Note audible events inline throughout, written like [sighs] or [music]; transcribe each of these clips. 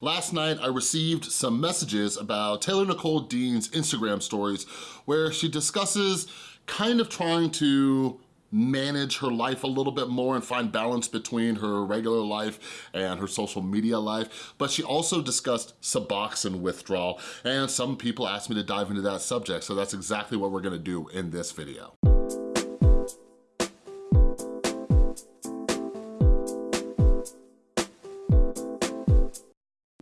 Last night, I received some messages about Taylor Nicole Dean's Instagram stories where she discusses kind of trying to manage her life a little bit more and find balance between her regular life and her social media life. But she also discussed Suboxone withdrawal and some people asked me to dive into that subject. So that's exactly what we're gonna do in this video.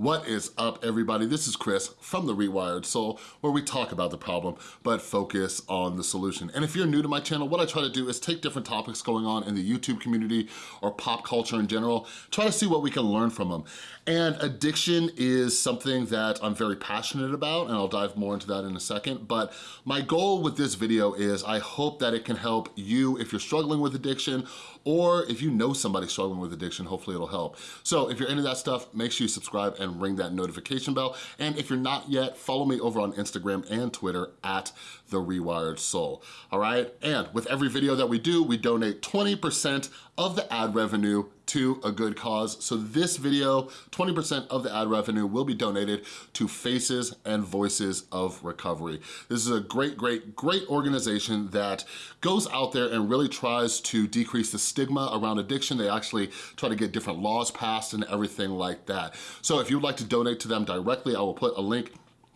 What is up, everybody? This is Chris from The Rewired Soul, where we talk about the problem, but focus on the solution. And if you're new to my channel, what I try to do is take different topics going on in the YouTube community or pop culture in general, try to see what we can learn from them. And addiction is something that I'm very passionate about, and I'll dive more into that in a second. But my goal with this video is I hope that it can help you if you're struggling with addiction, or if you know somebody struggling with addiction, hopefully it'll help. So if you're into that stuff, make sure you subscribe and ring that notification bell. And if you're not yet, follow me over on Instagram and Twitter at The Rewired Soul, all right? And with every video that we do, we donate 20% of the ad revenue to a good cause. So this video, 20% of the ad revenue will be donated to Faces and Voices of Recovery. This is a great, great, great organization that goes out there and really tries to decrease the stigma around addiction. They actually try to get different laws passed and everything like that. So if you'd like to donate to them directly, I will put a link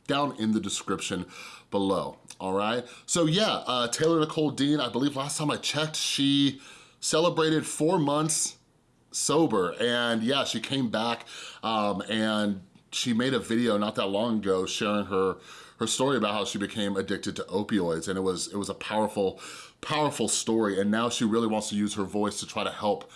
down in the description below, all right? So yeah, uh, Taylor Nicole Dean, I believe last time I checked, she celebrated four months sober. And yeah, she came back um, and she made a video not that long ago sharing her her story about how she became addicted to opioids. And it was it was a powerful powerful story. And now she really wants to use her voice to try to help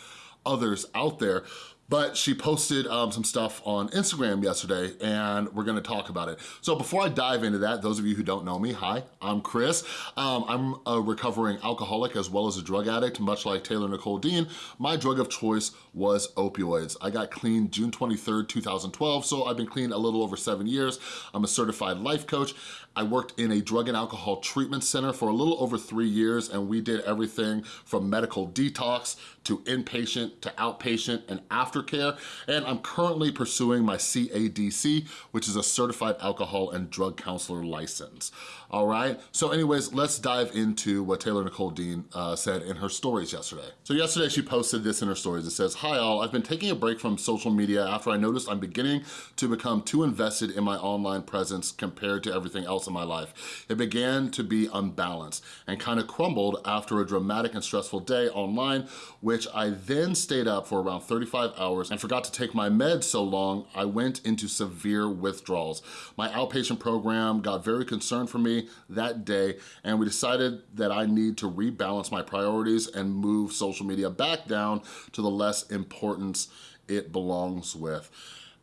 others out there but she posted um, some stuff on Instagram yesterday and we're gonna talk about it. So before I dive into that, those of you who don't know me, hi, I'm Chris. Um, I'm a recovering alcoholic as well as a drug addict, much like Taylor Nicole Dean. My drug of choice was opioids. I got clean June 23rd, 2012, so I've been clean a little over seven years. I'm a certified life coach. I worked in a drug and alcohol treatment center for a little over three years and we did everything from medical detox to inpatient to outpatient and aftercare. And I'm currently pursuing my CADC, which is a Certified Alcohol and Drug Counselor license. All right, so anyways, let's dive into what Taylor Nicole Dean uh, said in her stories yesterday. So yesterday she posted this in her stories. It says, Hi all, I've been taking a break from social media after I noticed I'm beginning to become too invested in my online presence compared to everything else in my life. It began to be unbalanced and kind of crumbled after a dramatic and stressful day online, which I then stayed up for around 35 hours and forgot to take my meds so long, I went into severe withdrawals. My outpatient program got very concerned for me that day and we decided that I need to rebalance my priorities and move social media back down to the less importance it belongs with.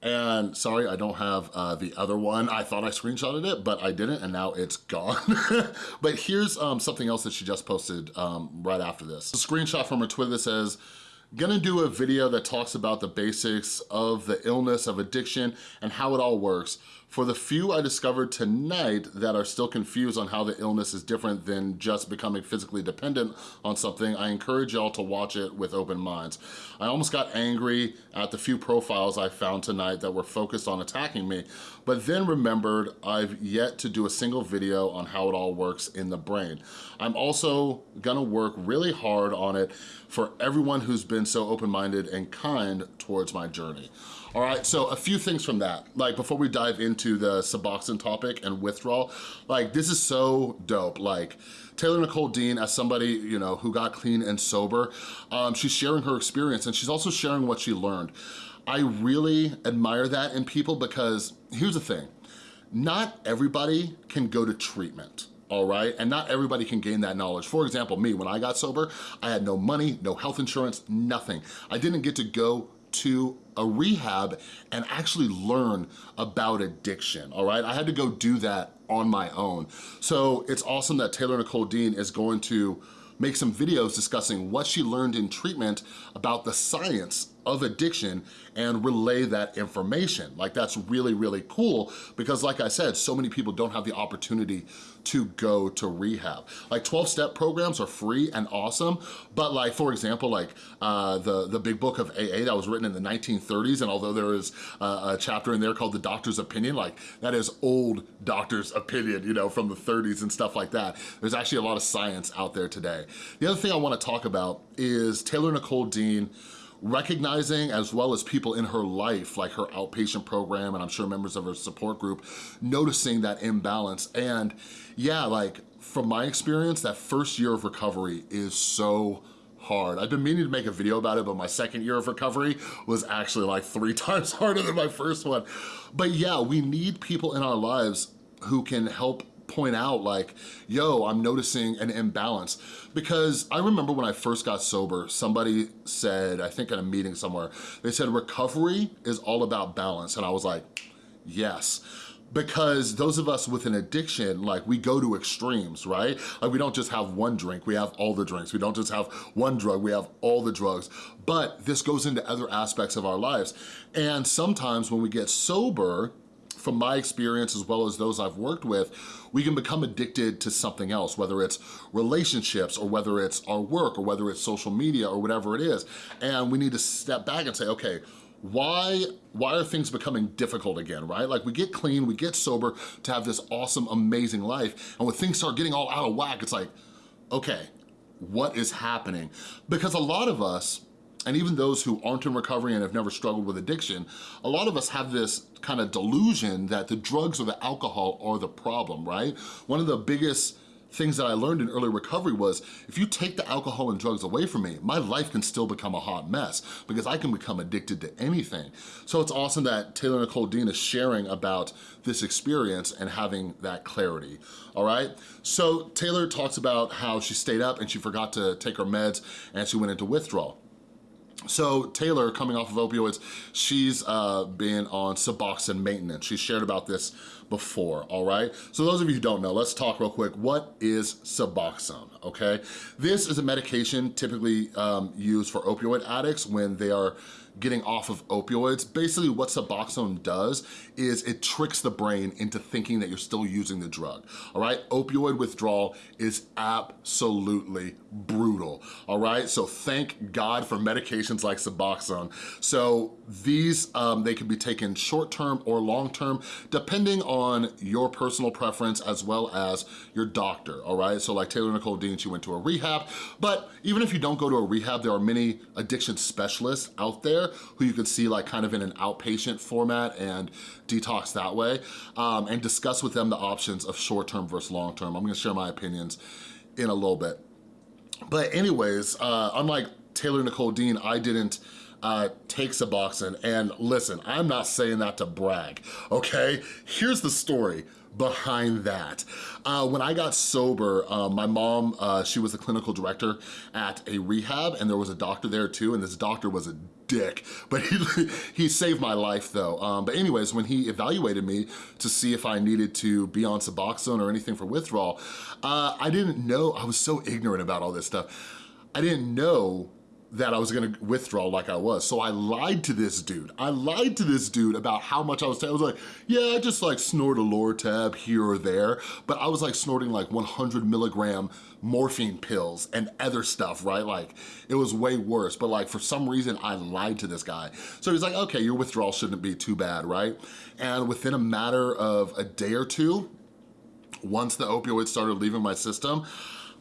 And sorry, I don't have uh, the other one. I thought I screenshotted it, but I didn't, and now it's gone. [laughs] but here's um, something else that she just posted um, right after this. A screenshot from her Twitter that says, Gonna do a video that talks about the basics of the illness of addiction and how it all works. For the few I discovered tonight that are still confused on how the illness is different than just becoming physically dependent on something, I encourage y'all to watch it with open minds. I almost got angry at the few profiles I found tonight that were focused on attacking me, but then remembered I've yet to do a single video on how it all works in the brain. I'm also gonna work really hard on it for everyone who's been so open-minded and kind towards my journey. All right, so a few things from that. Like before we dive into the Suboxone topic and withdrawal, like this is so dope. Like Taylor Nicole Dean, as somebody you know who got clean and sober, um, she's sharing her experience and she's also sharing what she learned. I really admire that in people because here's the thing, not everybody can go to treatment all right? And not everybody can gain that knowledge. For example, me, when I got sober, I had no money, no health insurance, nothing. I didn't get to go to a rehab and actually learn about addiction, all right? I had to go do that on my own. So it's awesome that Taylor Nicole Dean is going to make some videos discussing what she learned in treatment about the science of addiction and relay that information. Like that's really, really cool because like I said, so many people don't have the opportunity to go to rehab. Like 12-step programs are free and awesome, but like, for example, like uh, the, the big book of AA that was written in the 1930s, and although there is a chapter in there called The Doctor's Opinion, like that is old doctor's opinion, you know, from the 30s and stuff like that. There's actually a lot of science out there today. The other thing I wanna talk about is Taylor Nicole Dean recognizing as well as people in her life, like her outpatient program and I'm sure members of her support group, noticing that imbalance. And yeah, like from my experience, that first year of recovery is so hard. I've been meaning to make a video about it, but my second year of recovery was actually like three [laughs] times harder than my first one. But yeah, we need people in our lives who can help point out like, yo, I'm noticing an imbalance. Because I remember when I first got sober, somebody said, I think at a meeting somewhere, they said recovery is all about balance. And I was like, yes because those of us with an addiction, like we go to extremes, right? Like we don't just have one drink, we have all the drinks. We don't just have one drug, we have all the drugs. But this goes into other aspects of our lives. And sometimes when we get sober, from my experience as well as those I've worked with, we can become addicted to something else, whether it's relationships or whether it's our work or whether it's social media or whatever it is. And we need to step back and say, okay, why why are things becoming difficult again, right? Like we get clean, we get sober to have this awesome, amazing life. And when things start getting all out of whack, it's like, okay, what is happening? Because a lot of us, and even those who aren't in recovery and have never struggled with addiction, a lot of us have this kind of delusion that the drugs or the alcohol are the problem, right? One of the biggest things that I learned in early recovery was if you take the alcohol and drugs away from me, my life can still become a hot mess because I can become addicted to anything. So it's awesome that Taylor Nicole Dean is sharing about this experience and having that clarity, all right? So Taylor talks about how she stayed up and she forgot to take her meds and she went into withdrawal. So Taylor, coming off of opioids, she's uh, been on Suboxone maintenance. She shared about this before, all right? So those of you who don't know, let's talk real quick. What is Suboxone, okay? This is a medication typically um, used for opioid addicts when they are getting off of opioids. Basically what Suboxone does is it tricks the brain into thinking that you're still using the drug, all right? Opioid withdrawal is absolutely brutal, all right? So thank God for medications like Suboxone. So these, um, they can be taken short-term or long-term, depending on your personal preference as well as your doctor, all right? So like Taylor Nicole Dean, she went to a rehab, but even if you don't go to a rehab, there are many addiction specialists out there who you could see like kind of in an outpatient format and detox that way, um, and discuss with them the options of short-term versus long-term. I'm gonna share my opinions in a little bit. But anyways, uh, unlike Taylor Nicole Dean, I didn't uh, take Suboxone. And listen, I'm not saying that to brag, okay? Here's the story behind that. Uh, when I got sober, uh, my mom, uh, she was the clinical director at a rehab and there was a doctor there too and this doctor was a dick, [laughs] but he, he saved my life though. Um, but anyways, when he evaluated me to see if I needed to be on Suboxone or anything for withdrawal, uh, I didn't know, I was so ignorant about all this stuff. I didn't know that I was gonna withdraw like I was. So I lied to this dude. I lied to this dude about how much I was. I was like, yeah, I just like snort a Lortab here or there, but I was like snorting like 100 milligram morphine pills and other stuff, right? Like it was way worse, but like for some reason I lied to this guy. So he's like, okay, your withdrawal shouldn't be too bad, right? And within a matter of a day or two, once the opioids started leaving my system,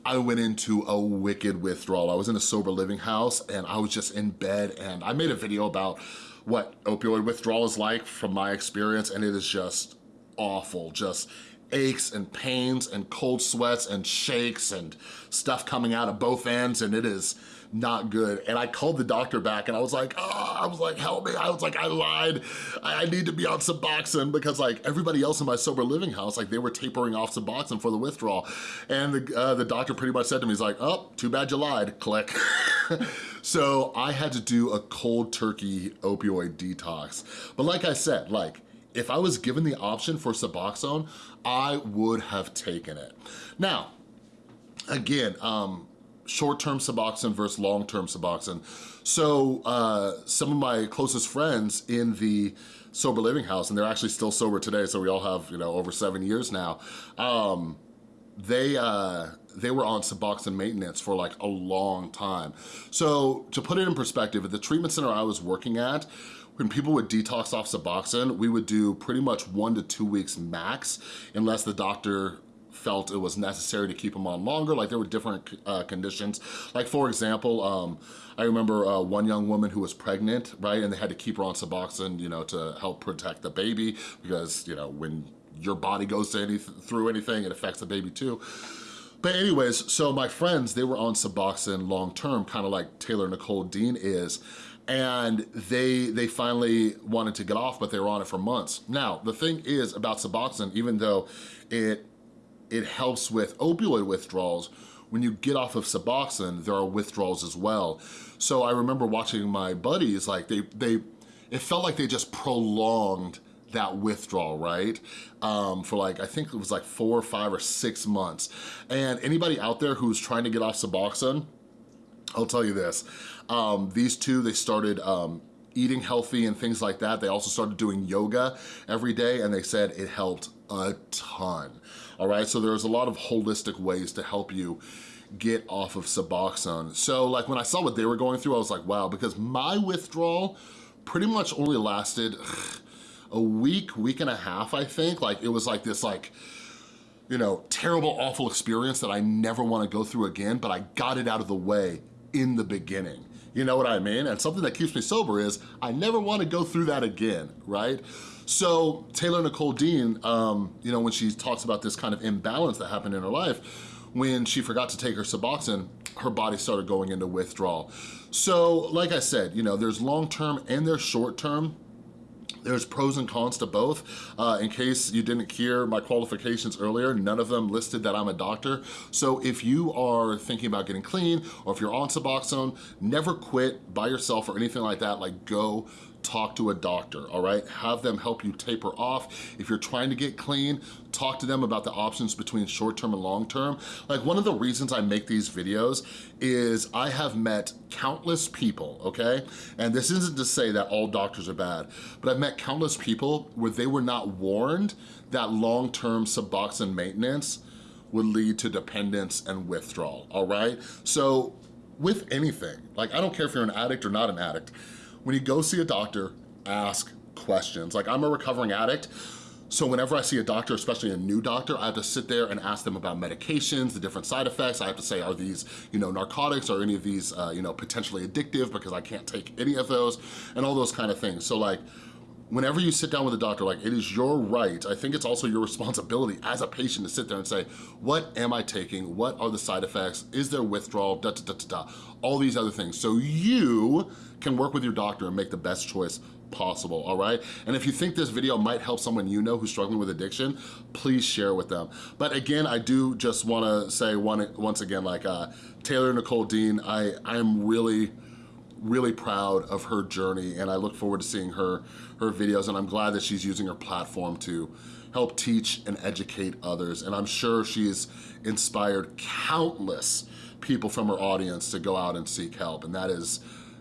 I went into a wicked withdrawal. I was in a sober living house and I was just in bed and I made a video about what opioid withdrawal is like from my experience and it is just awful, just aches and pains and cold sweats and shakes and stuff coming out of both ends and it is not good. And I called the doctor back and I was like, oh, I was like, help me. I was like, I lied. I need to be on Suboxone because like everybody else in my sober living house, like they were tapering off Suboxone for the withdrawal. And the, uh, the doctor pretty much said to me, he's like, oh, too bad you lied, click. [laughs] so I had to do a cold turkey opioid detox. But like I said, like, if I was given the option for Suboxone, I would have taken it. Now, again, um, short-term Suboxone versus long-term Suboxone. So uh, some of my closest friends in the sober living house, and they're actually still sober today, so we all have, you know, over seven years now, um, they, uh, they were on Suboxone maintenance for like a long time. So to put it in perspective, at the treatment center I was working at, when people would detox off Suboxone, we would do pretty much one to two weeks max, unless the doctor felt it was necessary to keep them on longer. Like there were different uh, conditions. Like for example, um, I remember uh, one young woman who was pregnant, right? And they had to keep her on Suboxone, you know, to help protect the baby because, you know, when your body goes any, through anything, it affects the baby too. But anyways, so my friends, they were on Suboxone long-term, kind of like Taylor Nicole Dean is, and they they finally wanted to get off, but they were on it for months. Now, the thing is about Suboxone, even though it it helps with opioid withdrawals, when you get off of Suboxone, there are withdrawals as well. So I remember watching my buddies, like they, they it felt like they just prolonged that withdrawal, right? Um, for like, I think it was like four, or five, or six months. And anybody out there who's trying to get off Suboxone, I'll tell you this, um, these two, they started um, eating healthy and things like that. They also started doing yoga every day and they said it helped a ton, all right? So there's a lot of holistic ways to help you get off of Suboxone. So like when I saw what they were going through, I was like, wow, because my withdrawal pretty much only lasted [sighs] a week, week and a half, I think. Like it was like this like, you know, terrible, awful experience that I never wanna go through again, but I got it out of the way in the beginning. You know what I mean? And something that keeps me sober is I never wanna go through that again, right? So Taylor Nicole Dean, um, you know, when she talks about this kind of imbalance that happened in her life, when she forgot to take her Suboxone, her body started going into withdrawal. So like I said, you know, there's long-term and there's short-term there's pros and cons to both. Uh, in case you didn't hear my qualifications earlier, none of them listed that I'm a doctor. So if you are thinking about getting clean or if you're on Suboxone, never quit by yourself or anything like that. Like go talk to a doctor, all right? Have them help you taper off. If you're trying to get clean, talk to them about the options between short-term and long-term. Like one of the reasons I make these videos is I have met countless people, okay? And this isn't to say that all doctors are bad, but I've met countless people where they were not warned that long-term Suboxone maintenance would lead to dependence and withdrawal, all right? So with anything, like I don't care if you're an addict or not an addict, when you go see a doctor, ask questions. Like I'm a recovering addict, so whenever I see a doctor, especially a new doctor, I have to sit there and ask them about medications, the different side effects. I have to say, are these, you know, narcotics or any of these, uh, you know, potentially addictive because I can't take any of those and all those kind of things. So like, whenever you sit down with a doctor, like it is your right, I think it's also your responsibility as a patient to sit there and say, what am I taking? What are the side effects? Is there withdrawal? Da, da, da, da, da. All these other things. So you can work with your doctor and make the best choice possible, all right? And if you think this video might help someone you know who's struggling with addiction, please share with them. But again, I do just wanna say one, once again, like uh, Taylor Nicole Dean, I, I'm really, really proud of her journey and I look forward to seeing her, her videos and I'm glad that she's using her platform to help teach and educate others. And I'm sure she's inspired countless people from her audience to go out and seek help. And that is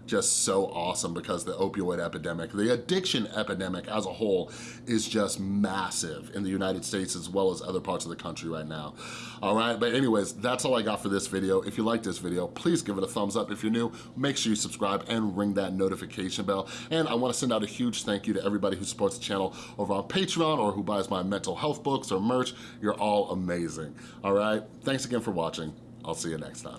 just so awesome because the opioid epidemic, the addiction epidemic as a whole is just massive in the United States as well as other parts of the country right now. All right, but anyways, that's all I got for this video. If you like this video, please give it a thumbs up. If you're new, make sure you subscribe and ring that notification bell. And I wanna send out a huge thank you to everybody who supports the channel over on Patreon or who buys my mental health books or merch. You're all amazing, all right? Thanks again for watching. I'll see you next time.